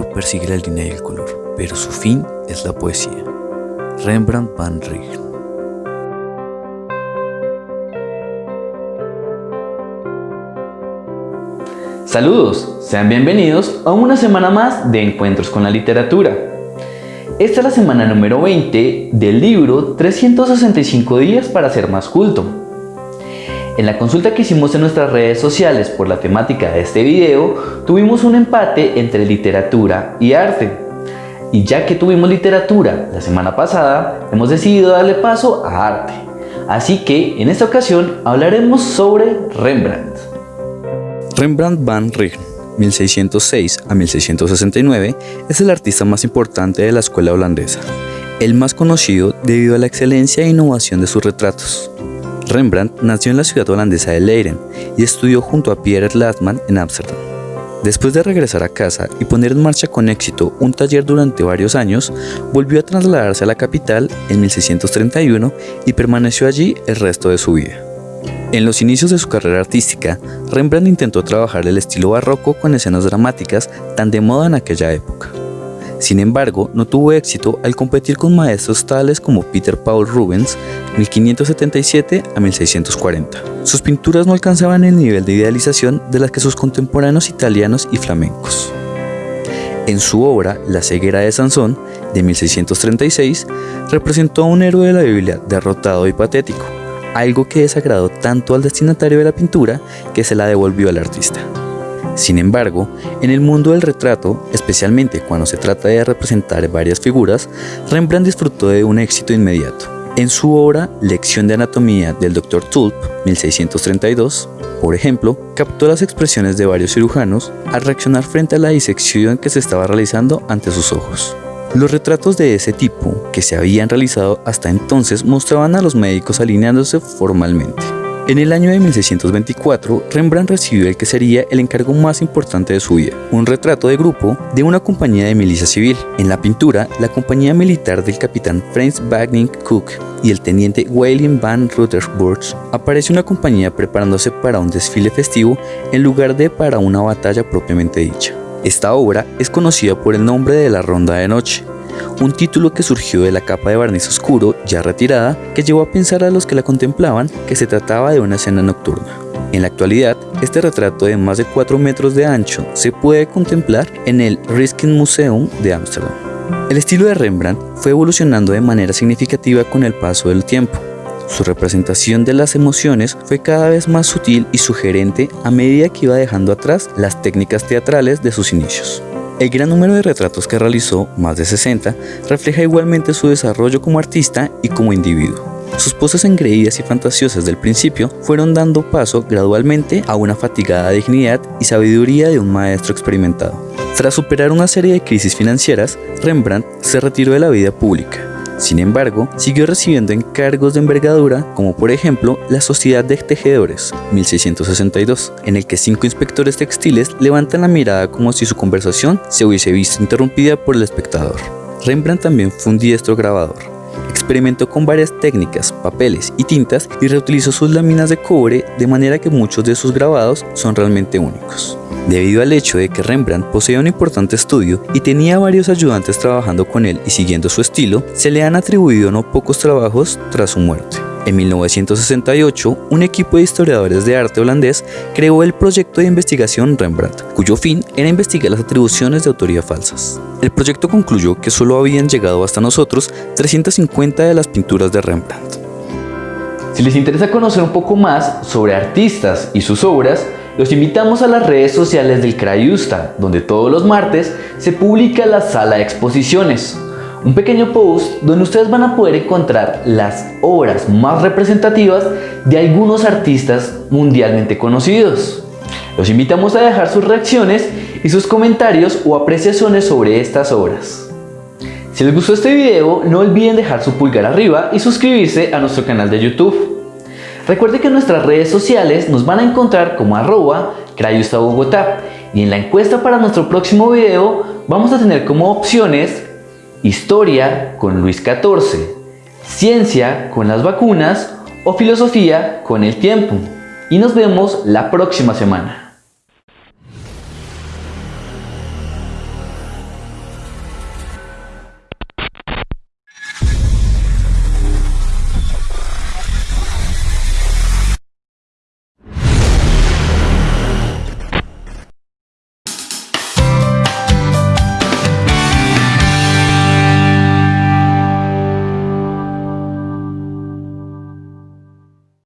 persigue la línea y el color, pero su fin es la poesía. Rembrandt van Rijn Saludos, sean bienvenidos a una semana más de Encuentros con la Literatura. Esta es la semana número 20 del libro 365 días para ser más culto. En la consulta que hicimos en nuestras redes sociales por la temática de este video, tuvimos un empate entre literatura y arte. Y ya que tuvimos literatura la semana pasada, hemos decidido darle paso a arte. Así que en esta ocasión hablaremos sobre Rembrandt. Rembrandt van Rijn, 1606 a 1669, es el artista más importante de la escuela holandesa, el más conocido debido a la excelencia e innovación de sus retratos. Rembrandt nació en la ciudad holandesa de Leiden y estudió junto a Pierre Latman en Ámsterdam. Después de regresar a casa y poner en marcha con éxito un taller durante varios años, volvió a trasladarse a la capital en 1631 y permaneció allí el resto de su vida. En los inicios de su carrera artística, Rembrandt intentó trabajar el estilo barroco con escenas dramáticas tan de moda en aquella época. Sin embargo, no tuvo éxito al competir con maestros tales como Peter Paul Rubens, 1577 a 1640. Sus pinturas no alcanzaban el nivel de idealización de las que sus contemporáneos italianos y flamencos. En su obra La ceguera de Sansón, de 1636, representó a un héroe de la Biblia derrotado y patético, algo que desagradó tanto al destinatario de la pintura que se la devolvió al artista. Sin embargo, en el mundo del retrato, especialmente cuando se trata de representar varias figuras, Rembrandt disfrutó de un éxito inmediato. En su obra Lección de Anatomía del Dr. Tulp, 1632, por ejemplo, captó las expresiones de varios cirujanos al reaccionar frente a la disección que se estaba realizando ante sus ojos. Los retratos de ese tipo que se habían realizado hasta entonces mostraban a los médicos alineándose formalmente. En el año de 1624, Rembrandt recibió el que sería el encargo más importante de su vida, un retrato de grupo de una compañía de milicia civil. En la pintura, la compañía militar del capitán Franz Bagning Cook y el teniente William van Rutherford aparece una compañía preparándose para un desfile festivo en lugar de para una batalla propiamente dicha. Esta obra es conocida por el nombre de La Ronda de Noche, un título que surgió de la capa de barniz oscuro ya retirada que llevó a pensar a los que la contemplaban que se trataba de una escena nocturna. En la actualidad, este retrato de más de 4 metros de ancho se puede contemplar en el Museum de Ámsterdam. El estilo de Rembrandt fue evolucionando de manera significativa con el paso del tiempo. Su representación de las emociones fue cada vez más sutil y sugerente a medida que iba dejando atrás las técnicas teatrales de sus inicios. El gran número de retratos que realizó, más de 60, refleja igualmente su desarrollo como artista y como individuo. Sus poses engreídas y fantasiosas del principio fueron dando paso gradualmente a una fatigada dignidad y sabiduría de un maestro experimentado. Tras superar una serie de crisis financieras, Rembrandt se retiró de la vida pública sin embargo, siguió recibiendo encargos de envergadura, como por ejemplo la Sociedad de Tejedores, 1662, en el que cinco inspectores textiles levantan la mirada como si su conversación se hubiese visto interrumpida por el espectador. Rembrandt también fue un diestro grabador. Experimentó con varias técnicas, papeles y tintas y reutilizó sus láminas de cobre de manera que muchos de sus grabados son realmente únicos. Debido al hecho de que Rembrandt poseía un importante estudio y tenía varios ayudantes trabajando con él y siguiendo su estilo, se le han atribuido no pocos trabajos tras su muerte. En 1968, un equipo de historiadores de arte holandés creó el proyecto de investigación Rembrandt, cuyo fin era investigar las atribuciones de autoría falsas. El proyecto concluyó que solo habían llegado hasta nosotros 350 de las pinturas de Rembrandt. Si les interesa conocer un poco más sobre artistas y sus obras, los invitamos a las redes sociales del Crayusta, donde todos los martes se publica la sala de exposiciones. Un pequeño post donde ustedes van a poder encontrar las obras más representativas de algunos artistas mundialmente conocidos. Los invitamos a dejar sus reacciones y sus comentarios o apreciaciones sobre estas obras. Si les gustó este video, no olviden dejar su pulgar arriba y suscribirse a nuestro canal de YouTube. Recuerde que en nuestras redes sociales nos van a encontrar como arroba Bogotá y en la encuesta para nuestro próximo video vamos a tener como opciones Historia con Luis XIV, Ciencia con las vacunas o Filosofía con el tiempo. Y nos vemos la próxima semana.